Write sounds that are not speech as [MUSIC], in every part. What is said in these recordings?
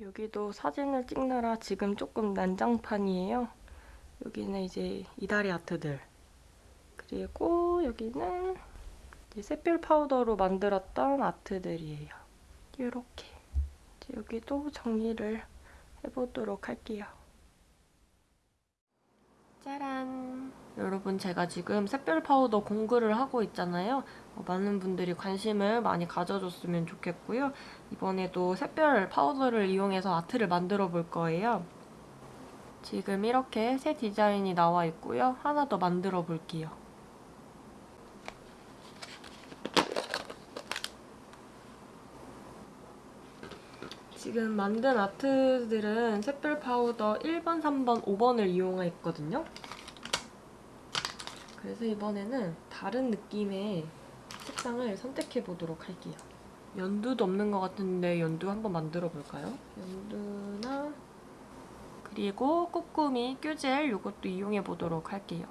여기도 사진을 찍느라 지금 조금 난장판이에요. 여기는 이제 이달의 아트들. 그리고 여기는 샛별 파우더로 만들었던 아트들이에요. 이렇게. 여기도 정리를 해보도록 할게요. 짜란! 여러분 제가 지금 샛별 파우더 공구를 하고 있잖아요. 어, 많은 분들이 관심을 많이 가져줬으면 좋겠고요. 이번에도 샛별 파우더를 이용해서 아트를 만들어 볼 거예요. 지금 이렇게 새 디자인이 나와 있고요. 하나 더 만들어 볼게요. 지금 만든 아트들은 샛별 파우더 1번, 3번, 5번을 이용했거든요. 그래서 이번에는 다른 느낌의 색상을 선택해 보도록 할게요. 연두도 없는 것 같은데 연두 한번 만들어 볼까요? 연두나 그리고 꼬꾸미 큐젤 이것도 이용해 보도록 할게요.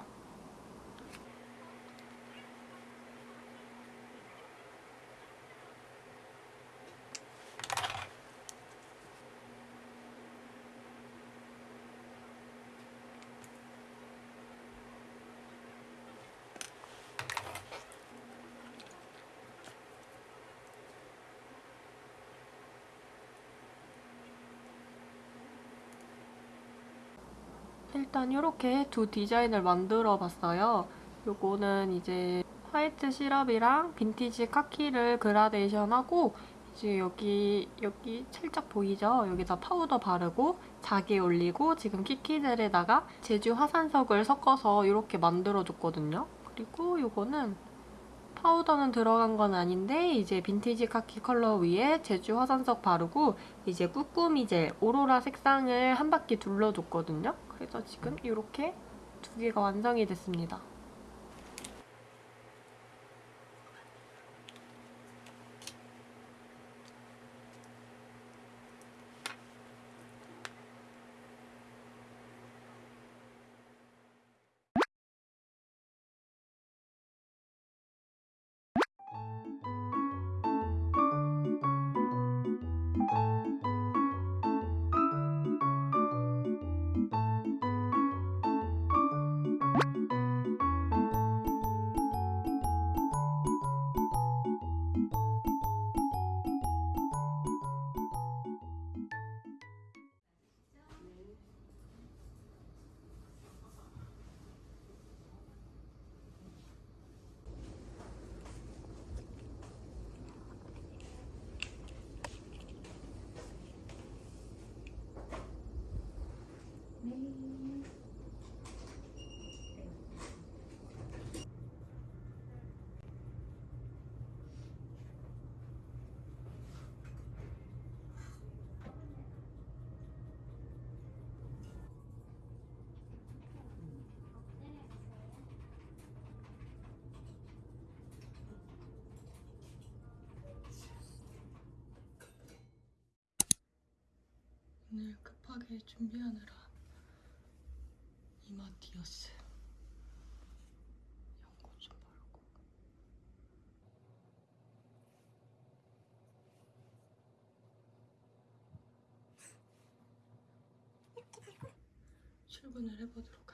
일단 이렇게 두 디자인을 만들어 봤어요. 요거는 이제 화이트 시럽이랑 빈티지 카키를 그라데이션하고 이제 여기 여기 살짝 보이죠? 여기다 파우더 바르고 자개 올리고 지금 키키젤에다가 제주 화산석을 섞어서 이렇게 만들어줬거든요. 그리고 요거는 파우더는 들어간 건 아닌데 이제 빈티지 카키 컬러 위에 제주 화산석 바르고 이제 꾸꾸미 젤 오로라 색상을 한 바퀴 둘러줬거든요. 그래서 지금 이렇게 두 개가 완성이 됐습니다. 오늘 급하게 준비하느라 이마티어스 연고 좀 바르고. 출근을 해보도록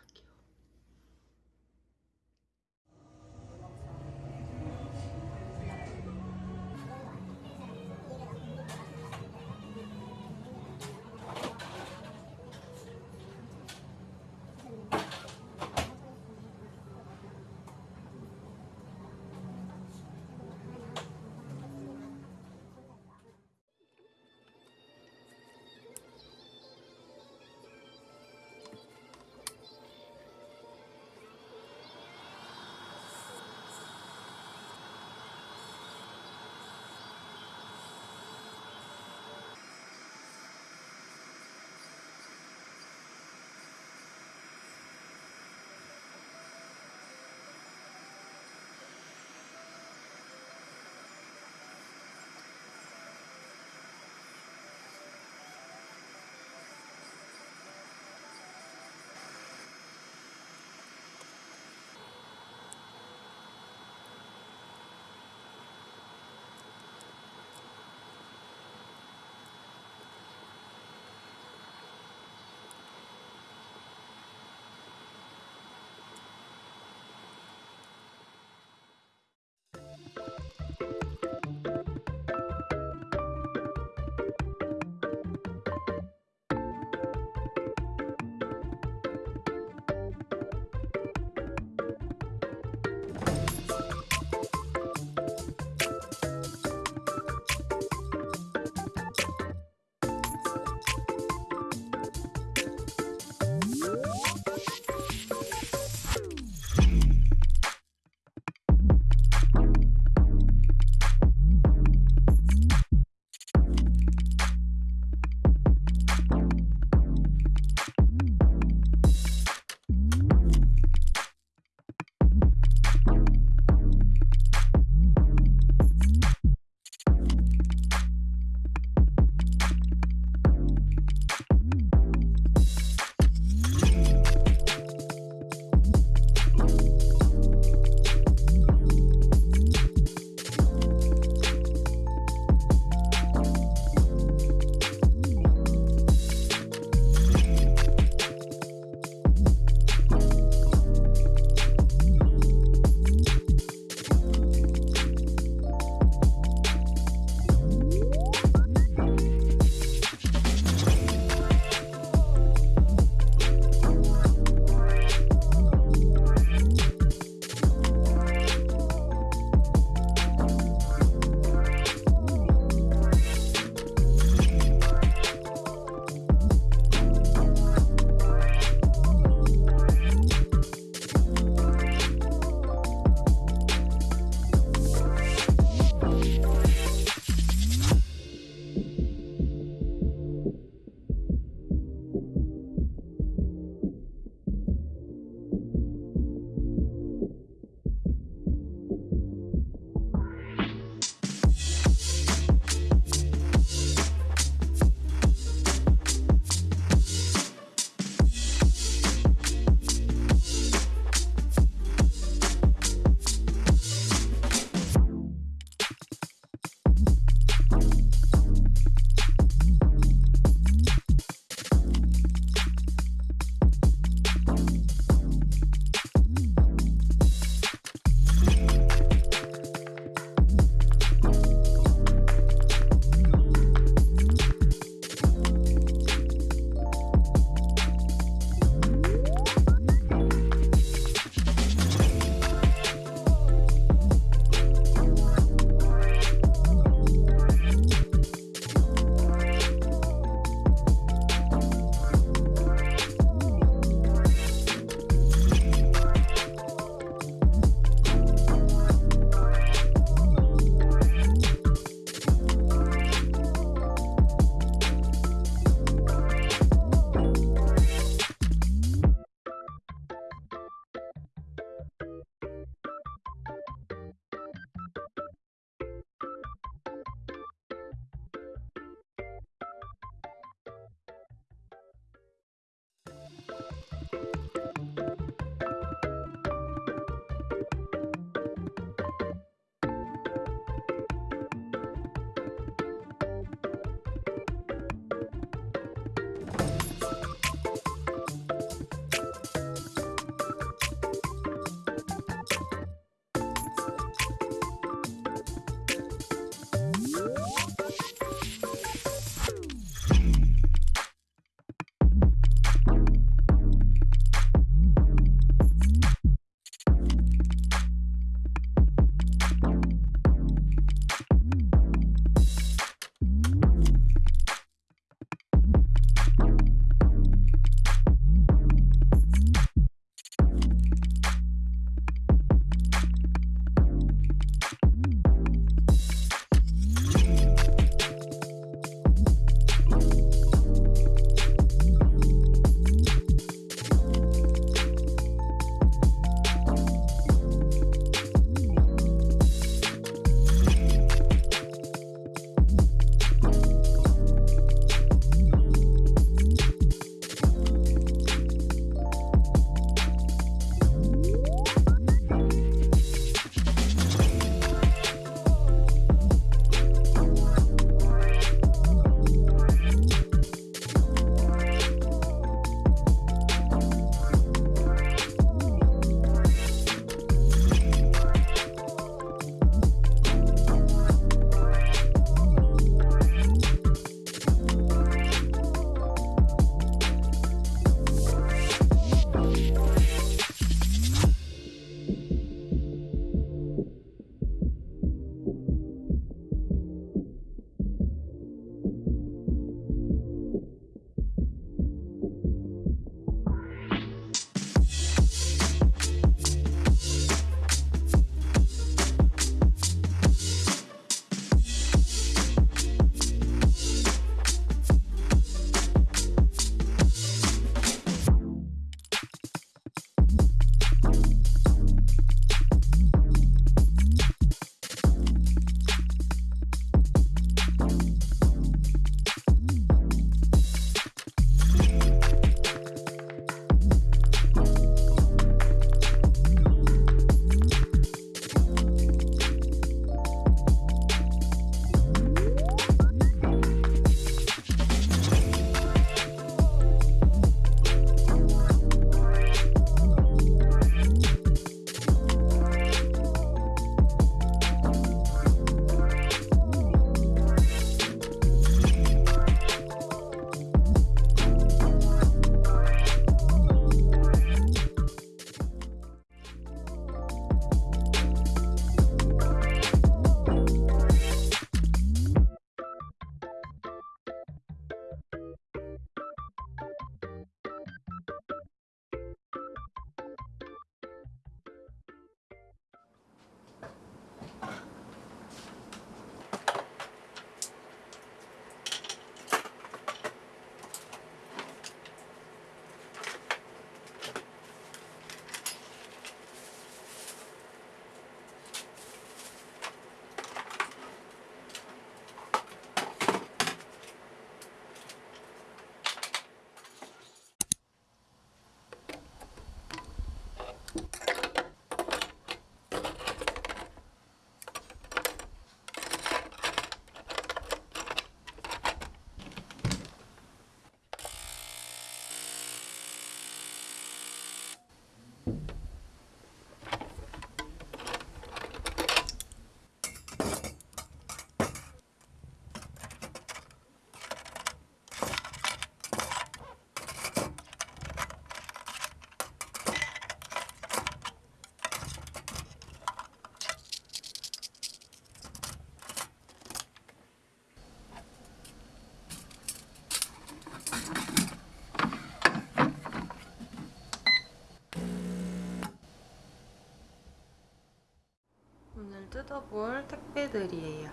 뜯어볼 택배들이에요.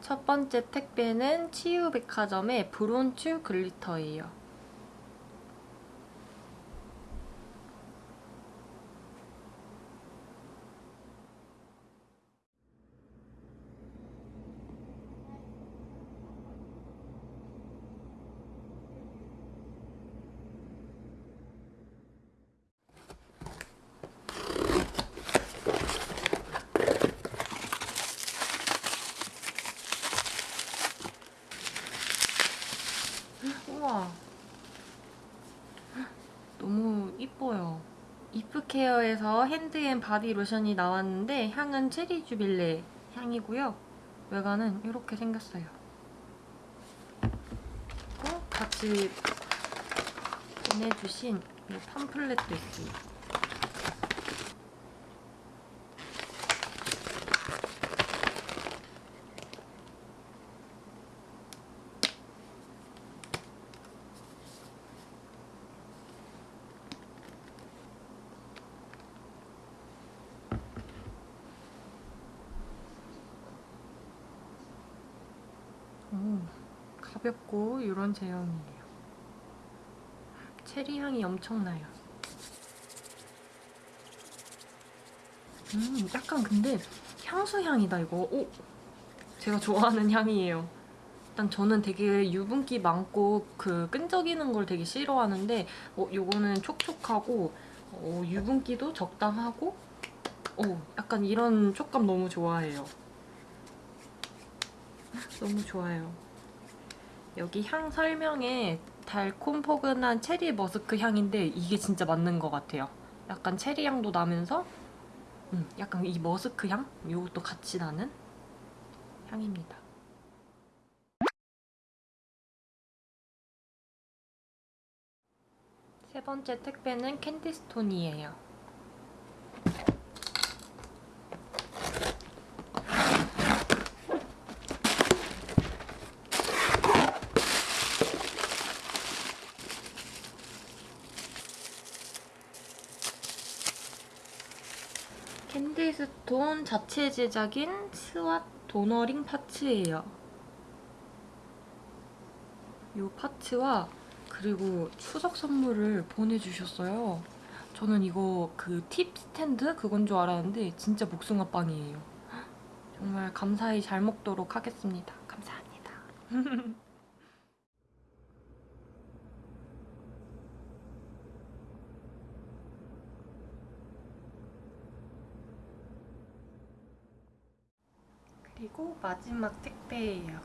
첫 번째 택배는 치유백화점의 브론츄 글리터예요. 이프케어에서 hand and body 로션이 나왔는데 향은 체리 주빌레 향이고요. 외관은 이렇게 생겼어요. 그리고 같이 보내주신 이 팜플렛도 있습니다. 오, 가볍고 이런 제형이에요. 체리 향이 엄청나요. 음, 약간 근데 향수 향이다 이거. 오, 제가 좋아하는 [LAUGHS] 향이에요. 일단 저는 되게 유분기 많고 그 끈적이는 걸 되게 싫어하는데 어, 요거는 촉촉하고 어, 유분기도 적당하고 어, 약간 이런 촉감 너무 좋아해요. [LAUGHS] 너무 좋아요. 여기 향 설명에 달콤 포근한 체리 머스크 향인데 이게 진짜 맞는 것 같아요. 약간 체리 향도 나면서 음, 약간 이 머스크 향? 이것도 같이 나는 향입니다. 세 번째 택배는 캔디스톤이에요. 캔디스톤 자체 제작인 스왓 도너링 파츠예요. 이 파츠와 그리고 추석 선물을 보내주셨어요. 저는 이거 그 팁 스탠드 그건 줄 알았는데 진짜 복숭아 빵이에요. 정말 감사히 잘 먹도록 하겠습니다. 감사합니다. [LAUGHS] 그리고 마지막 택배예요.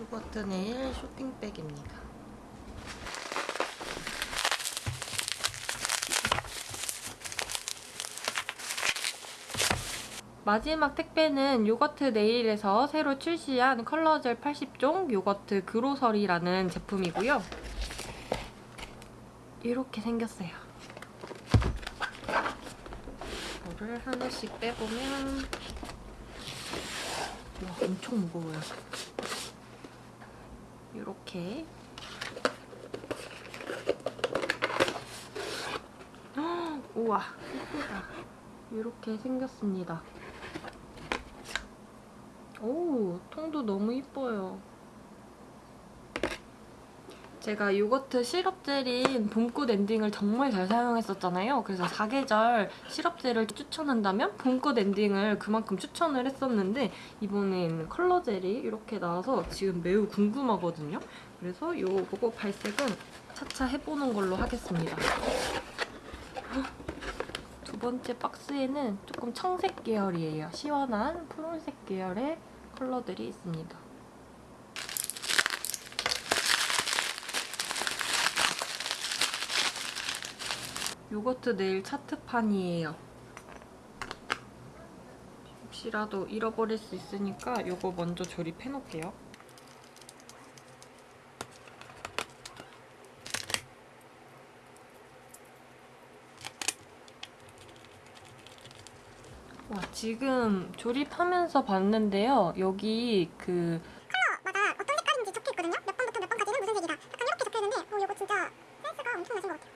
요거트 네일 쇼핑백입니다. 마지막 택배는 요거트 네일에서 새로 출시한 컬러젤 80종 요거트 그로서리라는 제품이고요. 이렇게 생겼어요. 이거를 하나씩 빼보면 와 엄청 무거워요. 이렇게 [GASPS] 우와 예쁘다. 이렇게 생겼습니다. 오, 통도 너무 이뻐요. 제가 요거트 시럽 젤인 봄꽃 엔딩을 정말 잘 사용했었잖아요. 그래서 사계절 시럽 젤을 추천한다면 봄꽃 엔딩을 그만큼 추천을 했었는데 이번엔 컬러 젤이 이렇게 나와서 지금 매우 궁금하거든요. 그래서 요거 발색은 차차 해보는 걸로 하겠습니다. 두 번째 박스에는 조금 청색 계열이에요. 시원한 푸른색 계열의 컬러들이 있습니다. 요거트 네일 차트판이에요. 혹시라도 잃어버릴 수 있으니까 요거 먼저 조립해 놓을게요. 와, 지금 조립하면서 봤는데요. 여기 그 컬러마다 어떤 색깔인지 적혀 있거든요. 몇 번부터 몇 번까지는 무슨 색이다. 약간 이렇게 적혀 있는데, 어, 이거 진짜 센스가 엄청나신 것 같아요.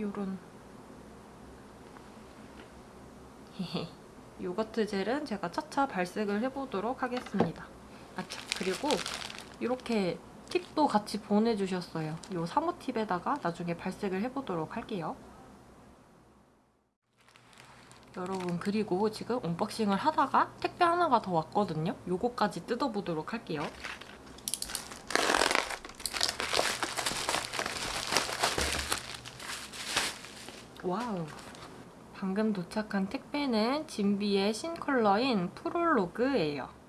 요런 요거트 젤은 제가 차차 발색을 해보도록 하겠습니다. 아차 그리고 이렇게 팁도 같이 보내주셨어요. 요 사모팁에다가 나중에 발색을 해보도록 할게요. 여러분 그리고 지금 언박싱을 하다가 택배 하나가 더 왔거든요. 요거까지 뜯어보도록 할게요. 와우 방금 도착한 택배는 진비의 신컬러인 프롤로그예요.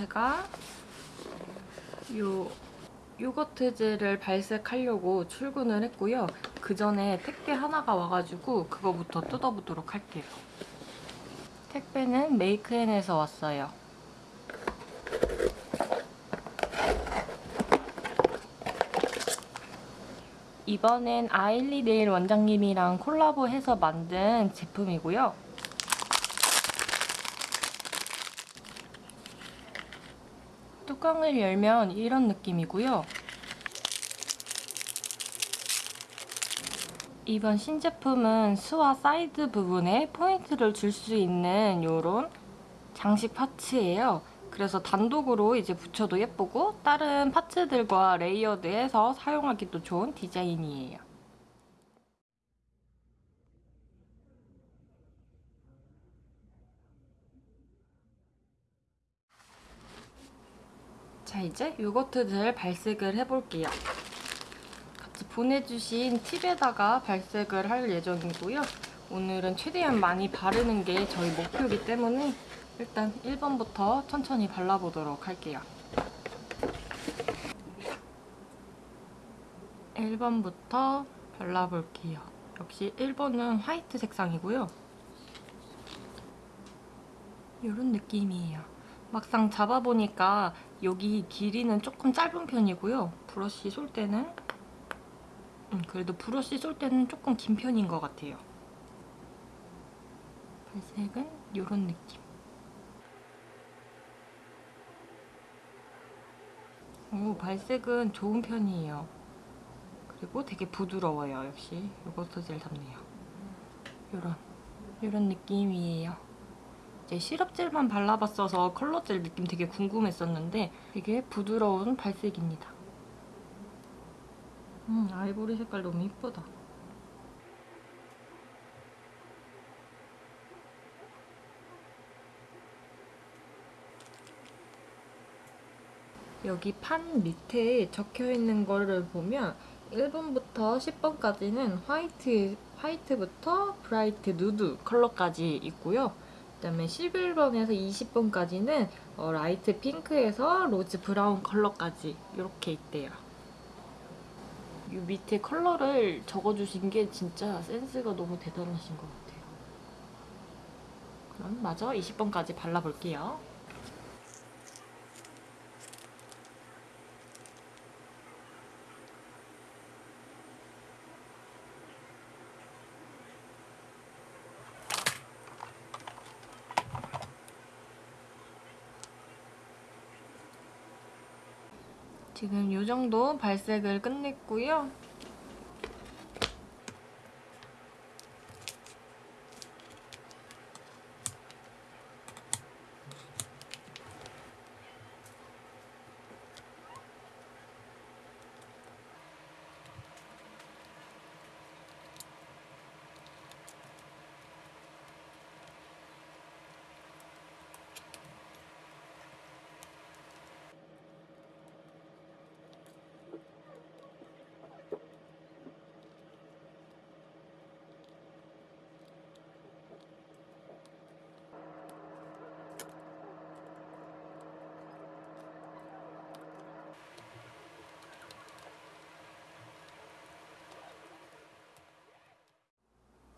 제가 요 요거트즈를 발색하려고 출근을 했고요. 그 전에 택배 하나가 와가지고 그거부터 뜯어보도록 할게요. 택배는 메이크앤에서 왔어요. 이번엔 아일리 네일 원장님이랑 콜라보해서 만든 제품이고요. 뚜껑을 열면 이런 느낌이고요. 이번 신제품은 수와 사이드 부분에 포인트를 줄 수 있는 이런 장식 파츠예요. 그래서 단독으로 이제 붙여도 예쁘고 다른 파츠들과 레이어드해서 사용하기도 좋은 디자인이에요. 자 이제 요거트들 발색을 해볼게요. 같이 보내주신 팁에다가 발색을 할 예정이고요. 오늘은 최대한 많이 바르는 게 저희 목표이기 때문에 일단 1번부터 천천히 발라보도록 할게요. 1번부터 발라볼게요. 역시 1번은 화이트 색상이고요. 이런 느낌이에요. 막상 잡아보니까 여기 길이는 조금 짧은 편이고요. 브러쉬 쏠 때는 음, 그래도 브러쉬 쏠 때는 조금 긴 편인 것 같아요. 발색은 이런 느낌. 오, 발색은 좋은 편이에요. 그리고 되게 부드러워요. 역시 요거트 젤 닮네요. 요런, 요런 느낌이에요. 이제 시럽젤만 발라봤어서 컬러젤 느낌 되게 궁금했었는데 되게 부드러운 발색입니다. 음, 아이보리 색깔 너무 이쁘다. 여기 판 밑에 적혀있는 거를 보면 1번부터 10번까지는 화이트, 화이트부터 bright 누드 컬러까지 있고요. 그다음에 11번에서 20번까지는 어, 라이트 핑크에서 로즈 브라운 컬러까지 이렇게 있대요. 이 밑에 컬러를 적어주신 게 진짜 센스가 너무 대단하신 것 같아요. 그럼 마저 20번까지 발라볼게요. 지금 이 정도 발색을 끝냈고요.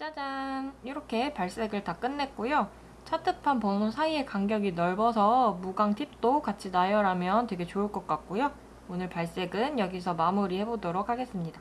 짜잔! 이렇게 발색을 다 끝냈고요. 차트판 번호 사이의 간격이 넓어서 무광 팁도 같이 나열하면 되게 좋을 것 같고요. 오늘 발색은 여기서 마무리해보도록 하겠습니다.